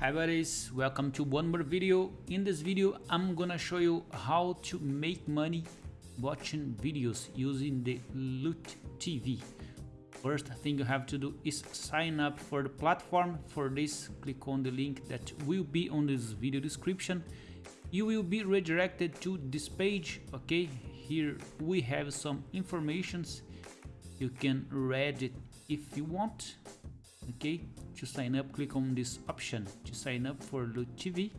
Hi buddies, welcome to one more video. In this video, I'm gonna show you how to make money watching videos using the Loot TV. First thing you have to do is sign up for the platform. For this, click on the link that will be on this video description. You will be redirected to this page, okay? Here we have some informations. You can read it if you want, okay? To sign up, click on this option to sign up for Loot TV.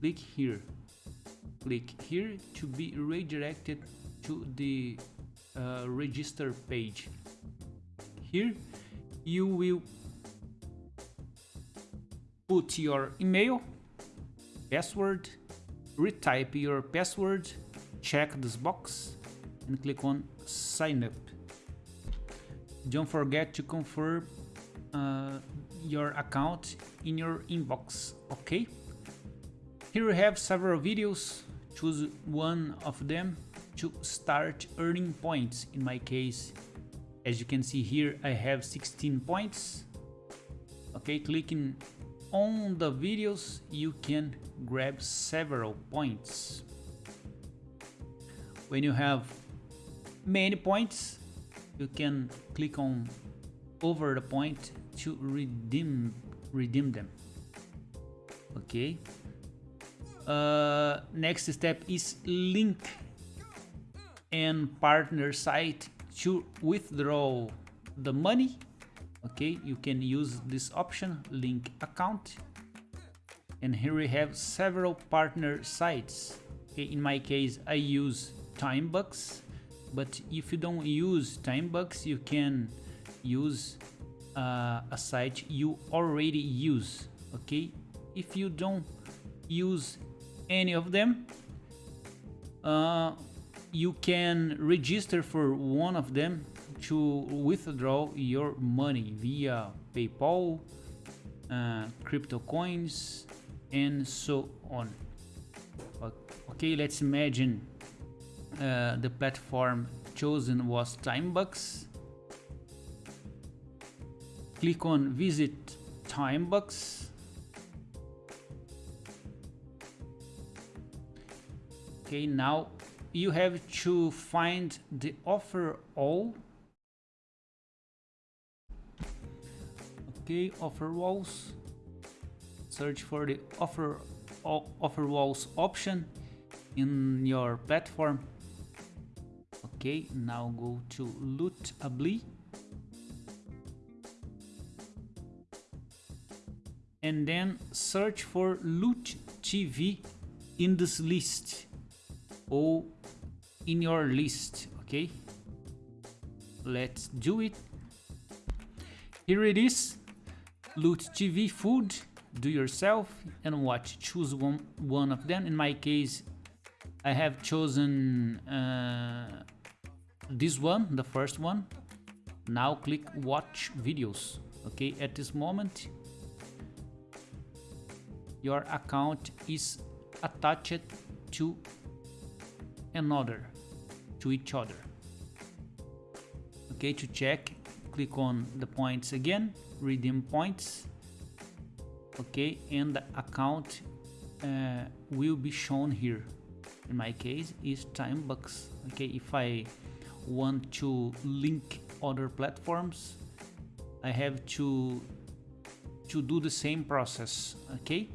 Click here. Click here to be redirected to the uh, register page here you will put your email password retype your password check this box and click on sign up don't forget to confirm uh, your account in your inbox okay here we have several videos choose one of them to start earning points in my case as you can see here, I have 16 points. Okay, clicking on the videos, you can grab several points. When you have many points, you can click on over the point to redeem redeem them. Okay. Uh, next step is link and partner site to withdraw the money okay you can use this option link account and here we have several partner sites okay in my case i use timebucks but if you don't use timebucks you can use uh, a site you already use okay if you don't use any of them uh, you can register for one of them to withdraw your money via PayPal, uh, crypto coins, and so on. Okay, let's imagine uh, the platform chosen was Timebucks. Click on Visit Timebucks. Okay, now you have to find the offer all. Okay offer walls. Search for the offer offer walls option in your platform. Okay now go to Lootably and then search for loot tv in this list. Or in your list okay? Let's do it. Here it is. Loot tv food do yourself and watch. Choose one one of them. In my case i have chosen uh, this one the first one. Now click watch videos okay at this moment your account is attached to another to each other. Okay to check click on the points again redeem points. Okay and the account uh, will be shown here. In my case is time timebucks okay if i want to link other platforms i have to to do the same process. Okay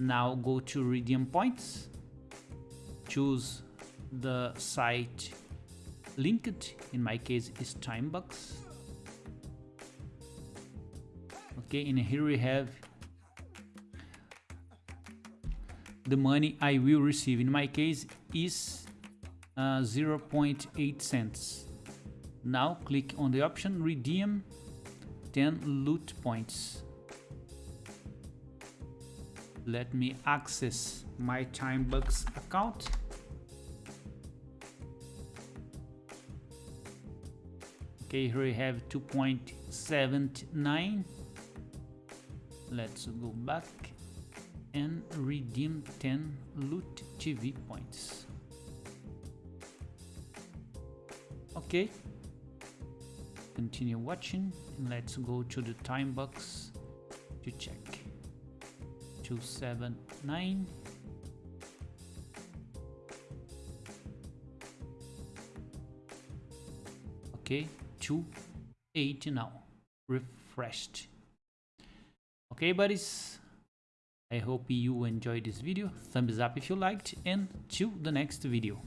now go to redeem points. Choose the site linked. In my case is timebucks okay and here we have the money I will receive. In my case is uh, 0.8 cents. Now click on the option redeem 10 loot points let me access my timebucks account. Okay here we have 2.79 let's go back and redeem 10 loot tv points. Okay. Continue watching and let's go to the Timebucks to check 279 okay 280 now. Refreshed. Okay buddies. I hope you enjoyed this video. Thumbs up if you liked and to the next video